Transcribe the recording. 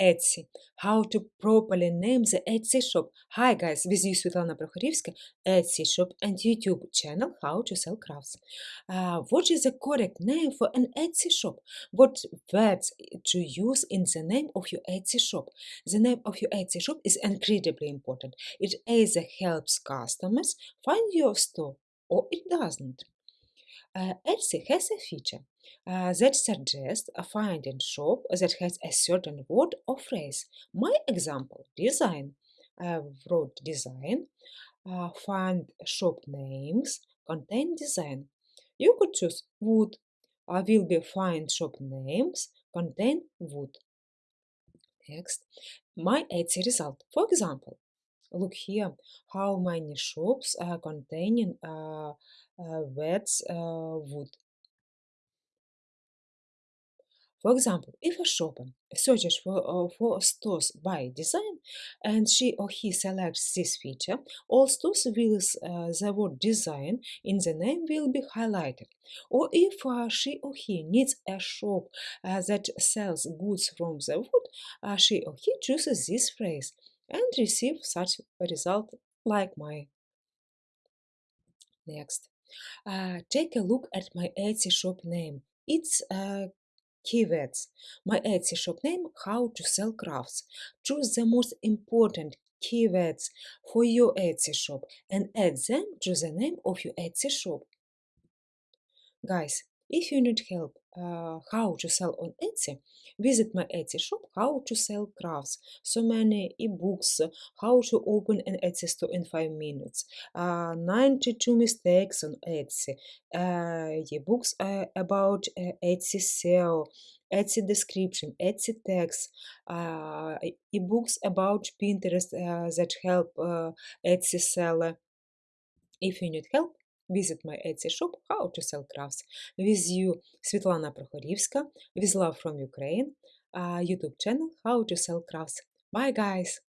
Etsy. How to properly name the Etsy shop. Hi guys, with you Svetlana Prokhorivska, Etsy shop and YouTube channel How to Sell Crafts. Uh, what is the correct name for an Etsy shop? What words to use in the name of your Etsy shop? The name of your Etsy shop is incredibly important. It either helps customers find your store or it doesn't. Uh, Etsy has a feature uh, that suggests a find and shop that has a certain word or phrase. My example, design. I wrote design, uh, find shop names, contain design. You could choose wood. I will be find shop names, contain wood. Next, my Etsy result. For example, look here how many shops are containing uh, uh, words uh, wood. For example, if a shopper searches for, uh, for stores by design and she or he selects this feature, all stores with uh, the word design in the name will be highlighted. Or if uh, she or he needs a shop uh, that sells goods from the wood, uh, she or he chooses this phrase and receive such a result like my next. Uh, take a look at my Etsy shop name. It's uh, keywords. My Etsy shop name, How to Sell Crafts. Choose the most important keywords for your Etsy shop and add them to the name of your Etsy shop. Guys, if you need help uh, how to sell on Etsy, visit my Etsy shop, How to Sell Crafts. So many ebooks, how to open an Etsy store in 5 minutes, uh, 92 mistakes on Etsy, uh, ebooks uh, about uh, Etsy SEO, Etsy description, Etsy tags, uh, ebooks about Pinterest uh, that help Etsy seller. If you need help, visit my Etsy shop How to Sell Crafts. With you, Світлана Прохорівська, with love from Ukraine, uh, YouTube channel How to Sell Crafts. Bye, guys!